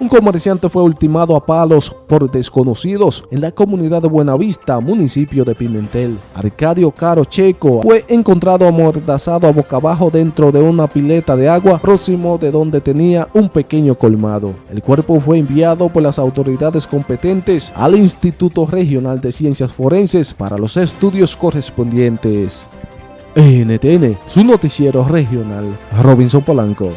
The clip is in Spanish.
Un comerciante fue ultimado a palos por desconocidos en la comunidad de Buenavista, municipio de Pimentel. Arcadio Caro Checo fue encontrado amordazado a boca abajo dentro de una pileta de agua próximo de donde tenía un pequeño colmado. El cuerpo fue enviado por las autoridades competentes al Instituto Regional de Ciencias Forenses para los estudios correspondientes. NTN, su noticiero regional, Robinson Polanco.